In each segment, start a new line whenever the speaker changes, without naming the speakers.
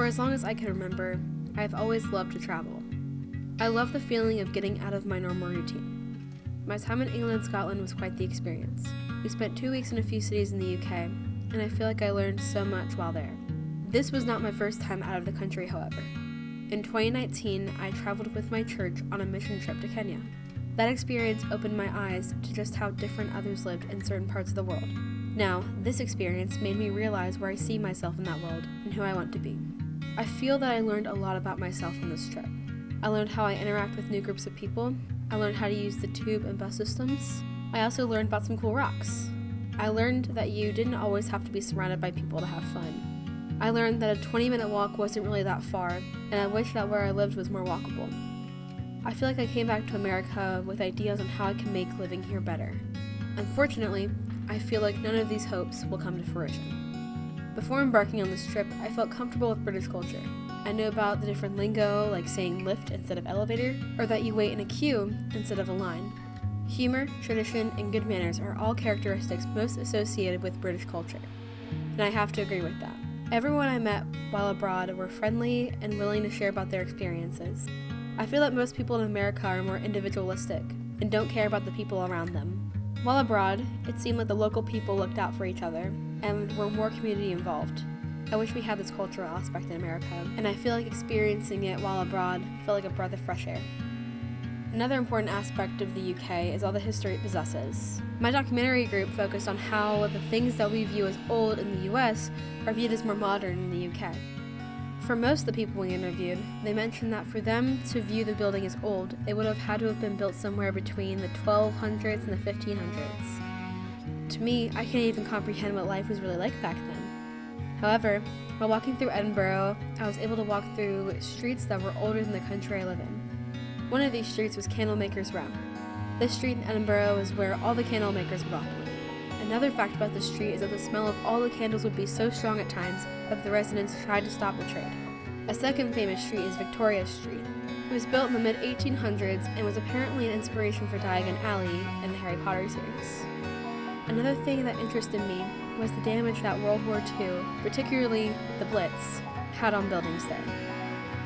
For as long as I can remember, I have always loved to travel. I love the feeling of getting out of my normal routine. My time in England and Scotland was quite the experience. We spent two weeks in a few cities in the UK, and I feel like I learned so much while there. This was not my first time out of the country, however. In 2019, I traveled with my church on a mission trip to Kenya. That experience opened my eyes to just how different others lived in certain parts of the world. Now, this experience made me realize where I see myself in that world and who I want to be. I feel that I learned a lot about myself on this trip. I learned how I interact with new groups of people. I learned how to use the tube and bus systems. I also learned about some cool rocks. I learned that you didn't always have to be surrounded by people to have fun. I learned that a 20 minute walk wasn't really that far, and I wish that where I lived was more walkable. I feel like I came back to America with ideas on how I can make living here better. Unfortunately, I feel like none of these hopes will come to fruition. Before embarking on this trip, I felt comfortable with British culture. I knew about the different lingo, like saying lift instead of elevator, or that you wait in a queue instead of a line. Humor, tradition, and good manners are all characteristics most associated with British culture, and I have to agree with that. Everyone I met while abroad were friendly and willing to share about their experiences. I feel that most people in America are more individualistic and don't care about the people around them. While abroad, it seemed like the local people looked out for each other and were more community involved. I wish we had this cultural aspect in America, and I feel like experiencing it while abroad felt like a breath of fresh air. Another important aspect of the UK is all the history it possesses. My documentary group focused on how the things that we view as old in the US are viewed as more modern in the UK. For most of the people we interviewed, they mentioned that for them to view the building as old, it would have had to have been built somewhere between the 1200s and the 1500s. To me, I can't even comprehend what life was really like back then. However, while walking through Edinburgh, I was able to walk through streets that were older than the country I live in. One of these streets was Candlemakers Row. This street in Edinburgh is where all the candle makers would operate. Another fact about the street is that the smell of all the candles would be so strong at times that the residents tried to stop the trade. A second famous street is Victoria Street. It was built in the mid 1800s and was apparently an inspiration for Diagon Alley in the Harry Potter series. Another thing that interested me was the damage that World War II, particularly the Blitz, had on buildings there.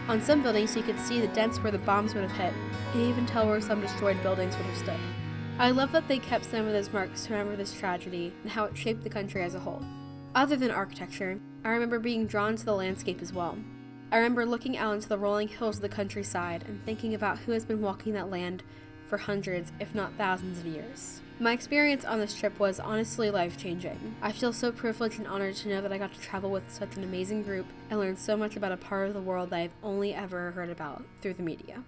On some buildings, you could see the dents where the bombs would have hit, and even tell where some destroyed buildings would have stood. I love that they kept some of those marks to remember this tragedy and how it shaped the country as a whole. Other than architecture, I remember being drawn to the landscape as well. I remember looking out into the rolling hills of the countryside and thinking about who has been walking that land for hundreds, if not thousands of years. My experience on this trip was honestly life changing. I feel so privileged and honored to know that I got to travel with such an amazing group and learn so much about a part of the world that I've only ever heard about through the media.